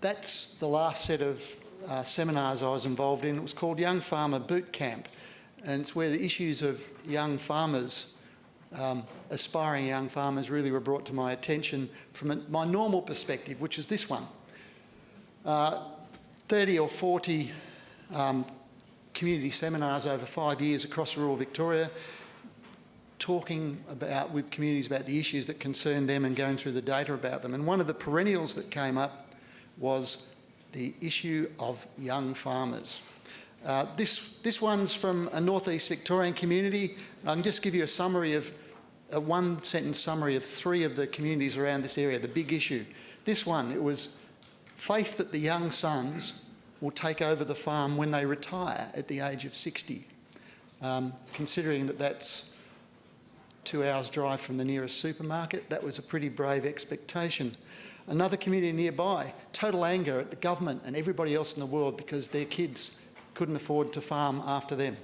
that's the last set of uh, seminars I was involved in. It was called Young Farmer Boot Camp, and it's where the issues of young farmers, um, aspiring young farmers, really were brought to my attention from a, my normal perspective, which is this one. Uh, 30 or 40 um, community seminars over five years across rural Victoria, talking about with communities about the issues that concern them and going through the data about them. And one of the perennials that came up was the issue of young farmers. Uh, this, this one's from a northeast Victorian community. I can just give you a summary of a one sentence summary of three of the communities around this area, the big issue. This one, it was faith that the young sons will take over the farm when they retire at the age of 60, um, considering that that's two hours drive from the nearest supermarket. That was a pretty brave expectation. Another community nearby, total anger at the government and everybody else in the world because their kids couldn't afford to farm after them.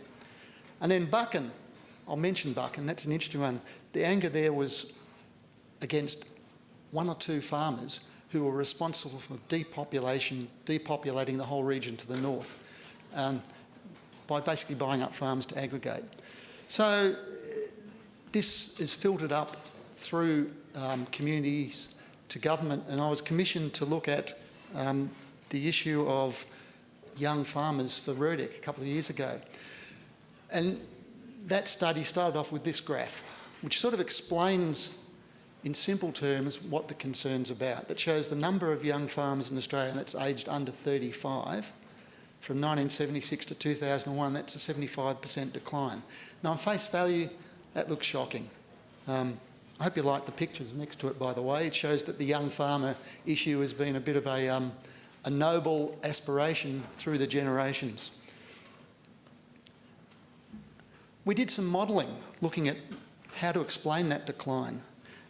And then Buchan, I'll mention Buchan, that's an interesting one. The anger there was against one or two farmers who were responsible for depopulation, depopulating the whole region to the north um, by basically buying up farms to aggregate. So this is filtered up through um, communities to government and I was commissioned to look at um, the issue of young farmers for RIRDC a couple of years ago. And that study started off with this graph, which sort of explains in simple terms what the concern's about. That shows the number of young farmers in Australia that's aged under 35 from 1976 to 2001, that's a 75% decline. Now on face value, that looks shocking. Um, I hope you like the pictures next to it, by the way. It shows that the young farmer issue has been a bit of a, um, a noble aspiration through the generations. We did some modelling looking at how to explain that decline.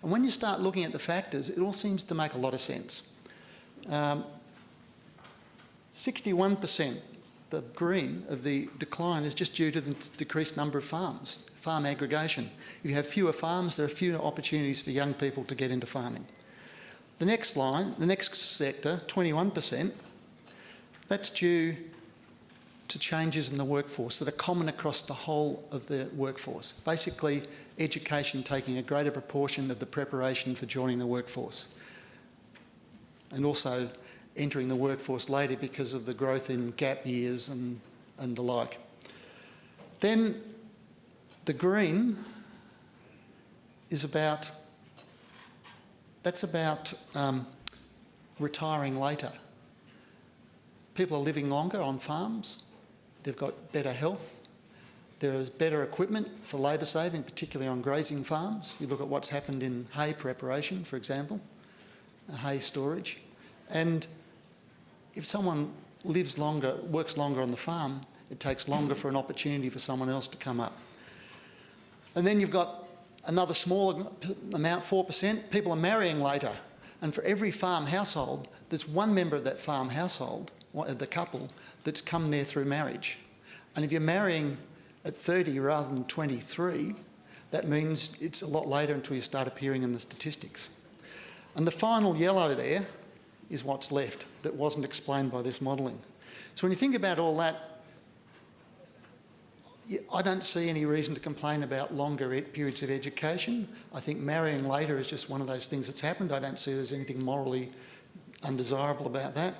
And when you start looking at the factors, it all seems to make a lot of sense. 61% um, the green of the decline is just due to the decreased number of farms, farm aggregation. If you have fewer farms, there are fewer opportunities for young people to get into farming. The next line, the next sector, 21%, that's due to changes in the workforce that are common across the whole of the workforce. Basically, education taking a greater proportion of the preparation for joining the workforce. And also entering the workforce later because of the growth in gap years and, and the like. Then the green is about, that's about um, retiring later. People are living longer on farms, they've got better health, there is better equipment for labour saving, particularly on grazing farms. You look at what's happened in hay preparation, for example, hay storage. And if someone lives longer, works longer on the farm, it takes longer for an opportunity for someone else to come up. And then you've got another small amount, 4%, people are marrying later. And for every farm household, there's one member of that farm household, the couple, that's come there through marriage. And if you're marrying at 30 rather than 23, that means it's a lot later until you start appearing in the statistics. And the final yellow there is what's left that wasn't explained by this modelling. So when you think about all that, I don't see any reason to complain about longer periods of education. I think marrying later is just one of those things that's happened. I don't see there's anything morally undesirable about that.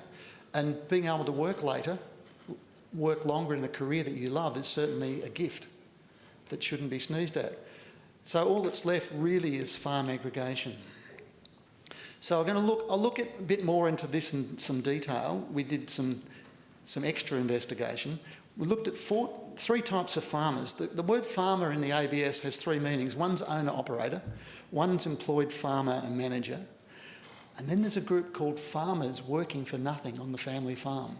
And being able to work later work longer in a career that you love is certainly a gift that shouldn't be sneezed at. So all that's left really is farm aggregation. So I'm going to look, I'll look at a bit more into this in some detail. We did some, some extra investigation. We looked at four, three types of farmers. The, the word farmer in the ABS has three meanings. One's owner-operator, one's employed farmer and manager, and then there's a group called farmers working for nothing on the family farm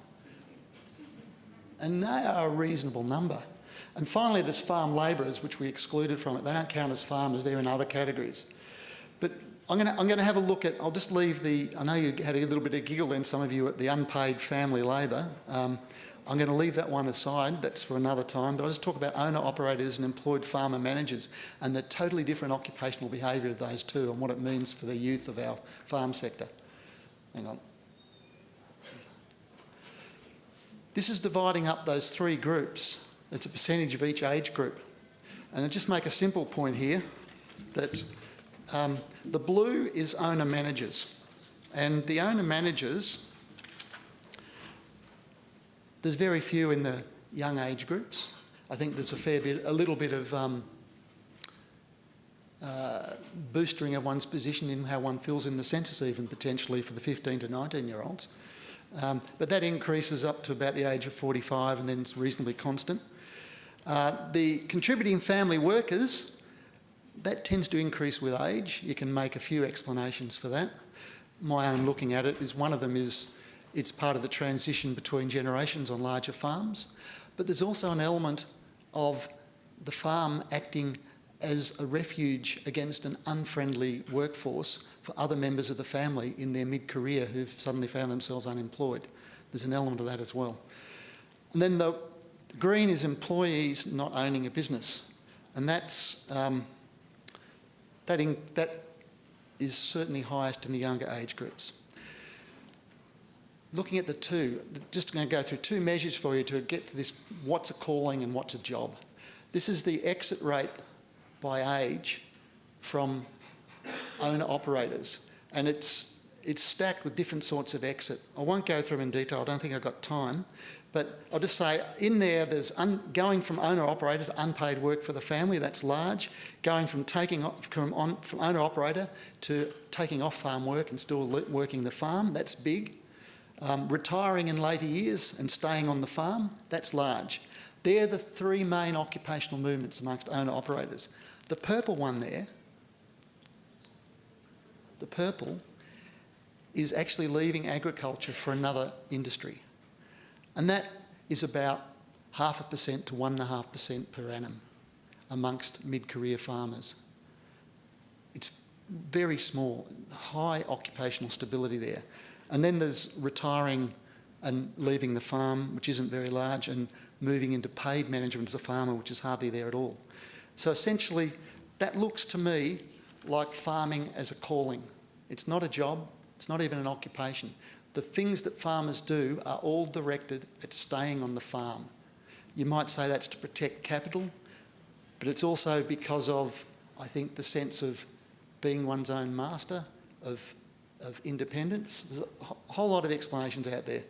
and they are a reasonable number. And finally, there's farm labourers, which we excluded from it. They don't count as farmers, they're in other categories. But I'm going, to, have a look at, I'll just leave the, I know you had a little bit of giggle then, some of you, at the unpaid family labour. Um, I'm going to leave that one aside, that's for another time, but I'll just talk about owner-operators and employed farmer managers and the totally different occupational behaviour of those two and what it means for the youth of our farm sector. Hang on. This is dividing up those three groups. It's a percentage of each age group. And I'll just make a simple point here that um, the blue is owner managers. And the owner managers, there's very few in the young age groups. I think there's a fair bit, a little bit of um, uh, boosting of one's position in how one feels in the census even potentially for the 15 to 19 year olds. Um, but that increases up to about the age of 45 and then it's reasonably constant. Uh, the contributing family workers, that tends to increase with age. You can make a few explanations for that. My own looking at it is one of them is it's part of the transition between generations on larger farms. But there's also an element of the farm acting as a refuge against an unfriendly workforce for other members of the family in their mid-career who've suddenly found themselves unemployed. There's an element of that as well. And then the green is employees not owning a business. And that's, um, that, in, that is certainly highest in the younger age groups. Looking at the two, just going to go through two measures for you to get to this what's a calling and what's a job. This is the exit rate by age from owner operators and it's, it's stacked with different sorts of exit. I won't go through them in detail, I don't think I've got time, but I'll just say in there, there's going from owner-operator to unpaid work for the family, that's large. Going from taking from, from owner-operator to taking off farm work and still working the farm, that's big. Um, retiring in later years and staying on the farm, that's large. They're the three main occupational movements amongst owner-operators. The purple one there, the purple, is actually leaving agriculture for another industry. And that is about half a percent to one and a half percent per annum amongst mid-career farmers. It's very small, high occupational stability there. And then there's retiring and leaving the farm, which isn't very large, and moving into paid management as a farmer, which is hardly there at all. So essentially, that looks to me like farming as a calling. It's not a job, it's not even an occupation the things that farmers do are all directed at staying on the farm. You might say that's to protect capital, but it's also because of, I think, the sense of being one's own master, of, of independence. There's a whole lot of explanations out there.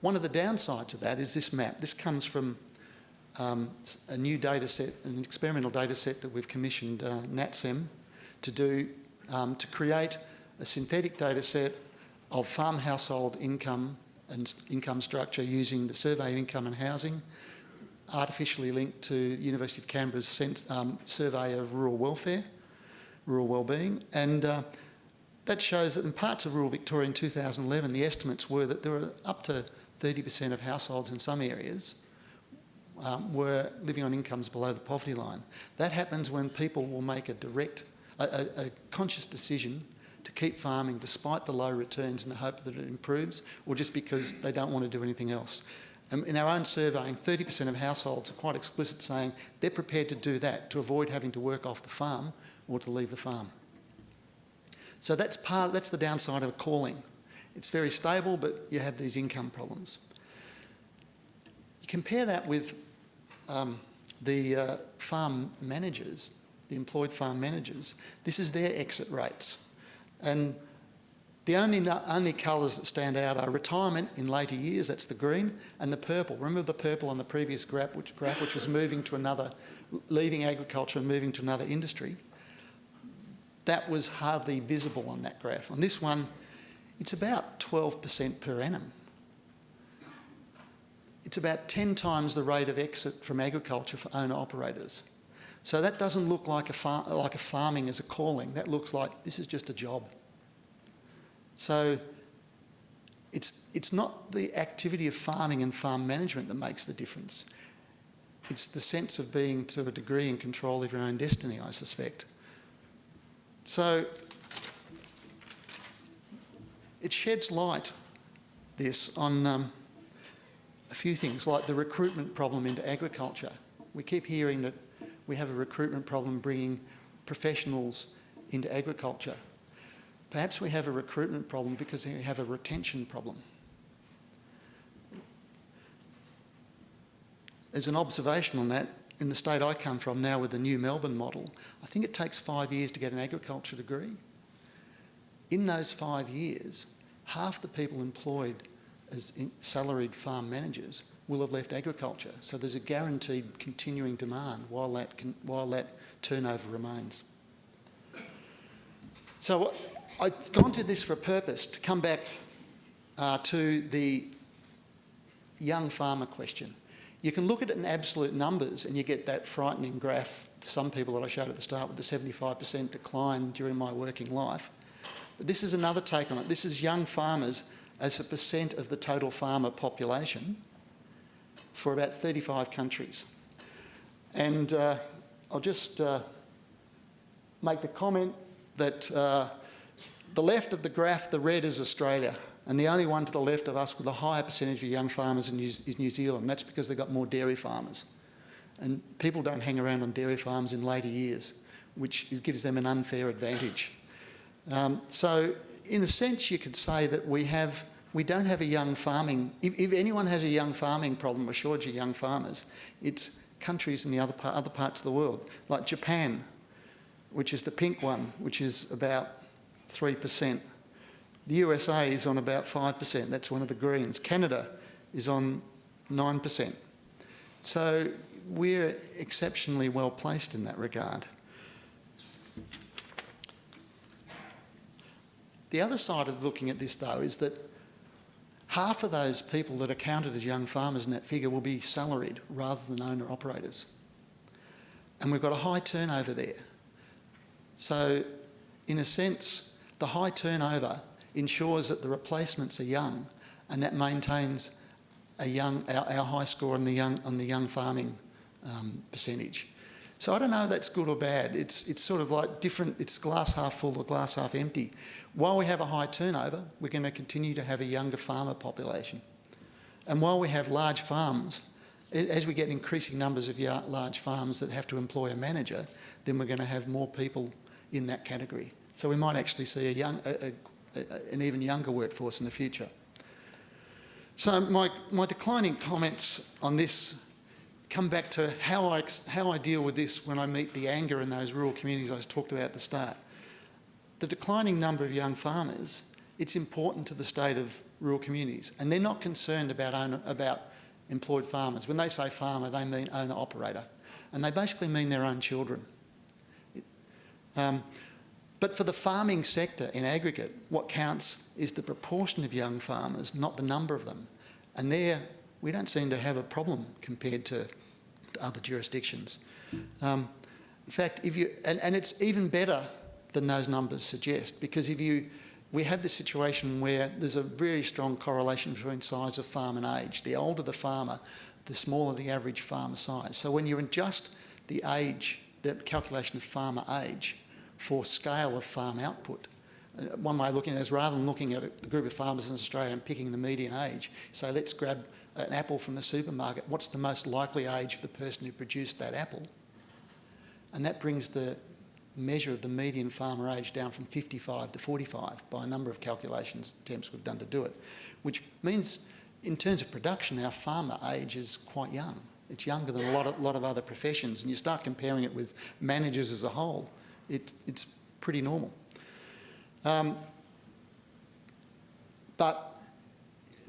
One of the downsides of that is this map. This comes from um, a new data set, an experimental data set that we've commissioned uh, NatSem to do, um, to create a synthetic data set of farm household income and income structure using the Survey of Income and Housing, artificially linked to the University of Canberra's um, Survey of Rural Welfare, Rural Wellbeing, and uh, that shows that in parts of rural Victoria in 2011, the estimates were that there were up to 30% of households in some areas um, were living on incomes below the poverty line. That happens when people will make a direct, a, a, a conscious decision to keep farming despite the low returns in the hope that it improves or just because they don't want to do anything else. Um, in our own surveying, 30% of households are quite explicit saying they're prepared to do that to avoid having to work off the farm or to leave the farm. So that's, part, that's the downside of a calling. It's very stable, but you have these income problems. You compare that with um, the uh, farm managers, the employed farm managers. This is their exit rates. And the only, only colours that stand out are retirement in later years, that's the green, and the purple. Remember the purple on the previous graph which, graph, which was moving to another, leaving agriculture and moving to another industry? That was hardly visible on that graph. On this one, it's about 12% per annum. It's about 10 times the rate of exit from agriculture for owner operators. So that doesn't look like a, like a farming as a calling. That looks like this is just a job. So it's, it's not the activity of farming and farm management that makes the difference. It's the sense of being to a degree in control of your own destiny, I suspect. So it sheds light, this, on um, a few things, like the recruitment problem into agriculture. We keep hearing that we have a recruitment problem bringing professionals into agriculture. Perhaps we have a recruitment problem because we have a retention problem. as an observation on that, in the state I come from now with the new Melbourne model, I think it takes five years to get an agriculture degree. In those five years, half the people employed as salaried farm managers will have left agriculture. So there's a guaranteed continuing demand while that, con- while that turnover remains. So I've gone to this for a purpose, to come back uh, to the young farmer question. You can look at it in absolute numbers and you get that frightening graph to some people that I showed at the start with the 75% decline during my working life. But this is another take on it. This is young farmers as a percent of the total farmer population for about 35 countries. And uh, I'll just uh, make the comment that uh, the left of the graph, the red is Australia, and the only one to the left of us with a higher percentage of young farmers is New Zealand. That's because they've got more dairy farmers. And people don't hang around on dairy farms in later years, which gives them an unfair advantage. Um, so, in a sense, you could say that we have we don't have a young farming. If, if anyone has a young farming problem, a shortage of young farmers, it's countries in the other part, other parts of the world, like Japan, which is the pink one, which is about three percent. The USA is on about five percent. That's one of the greens. Canada is on nine percent. So we're exceptionally well placed in that regard. The other side of looking at this, though, is that half of those people that are counted as young farmers in that figure will be salaried rather than owner operators. And we've got a high turnover there. So, in a sense, the high turnover ensures that the replacements are young and that maintains a young, our, our high score on the young, on the young farming um, percentage. So I don't know if that's good or bad. It's, it's sort of like different, it's glass half full or glass half empty. While we have a high turnover, we're going to continue to have a younger farmer population. And while we have large farms, as we get increasing numbers of large farms that have to employ a manager, then we're going to have more people in that category. So we might actually see a young, a, a, an even younger workforce in the future. So my, my declining comments on this come back to how I, how I deal with this when I meet the anger in those rural communities I talked about at the start. The declining number of young farmers, it's important to the state of rural communities and they're not concerned about, owner, about employed farmers. When they say farmer, they mean owner-operator and they basically mean their own children. Um, but for the farming sector in aggregate, what counts is the proportion of young farmers, not the number of them. And there, we don't seem to have a problem compared to other jurisdictions. Um, in fact, if you and, and it's even better than those numbers suggest because if you we have this situation where there's a very strong correlation between size of farm and age. The older the farmer, the smaller the average farmer size. So when you adjust the age, the calculation of farmer age for scale of farm output, uh, one way of looking at it is rather than looking at the group of farmers in Australia and picking the median age, say let's grab an apple from the supermarket, what's the most likely age of the person who produced that apple? And that brings the measure of the median farmer age down from 55 to 45 by a number of calculations attempts we've done to do it, which means in terms of production, our farmer age is quite young. It's younger than a lot of, lot of other professions, and you start comparing it with managers as a whole, it, it's pretty normal. Um, but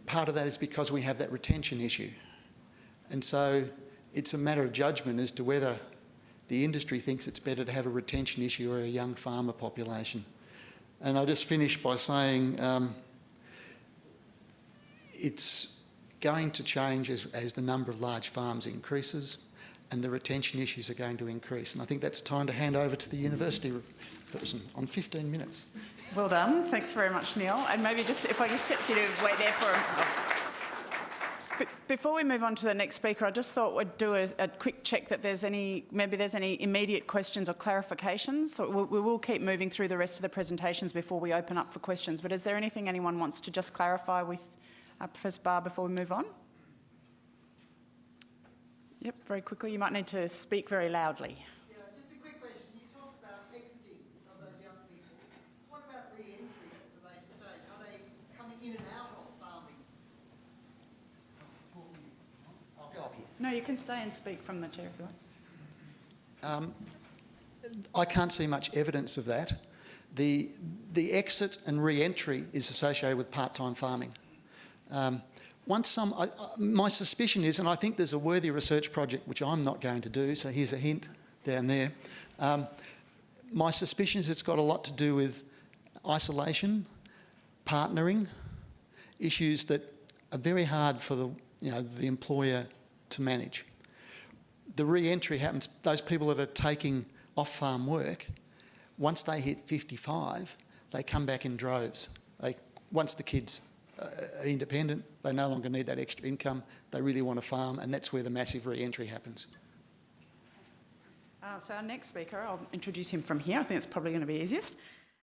part of that is because we have that retention issue. And so it's a matter of judgment as to whether the industry thinks it's better to have a retention issue or a young farmer population. And I'll just finish by saying um, it's going to change as, as the number of large farms increases and the retention issues are going to increase. And I think that's time to hand over to the university person on 15 minutes. Well done. Thanks very much, Neil. And maybe just if I just get you to wait there for a before we move on to the next speaker, I just thought we'd do a, a, quick check that there's any, maybe there's any immediate questions or clarifications. So we'll, we will keep moving through the rest of the presentations before we open up for questions. But is there anything anyone wants to just clarify with uh, Professor Barr before we move on? Yep, very quickly. You might need to speak very loudly. No, you can stay and speak from the chair if you want. I can't see much evidence of that. The, the exit and re-entry is associated with part-time farming. Um, once some, I, I, my suspicion is, and I think there's a worthy research project which I'm not going to do, so here's a hint down there. Um, my suspicion is it's got a lot to do with isolation, partnering, issues that are very hard for the, you know, the employer to manage. The re-entry happens, those people that are taking off-farm work, once they hit 55, they come back in droves. They, once the kids uh, independent, they no longer need that extra income, they really want to farm, and that's where the massive re-entry happens. Uh, so our next speaker, I'll introduce him from here. I think it's probably going to be easiest.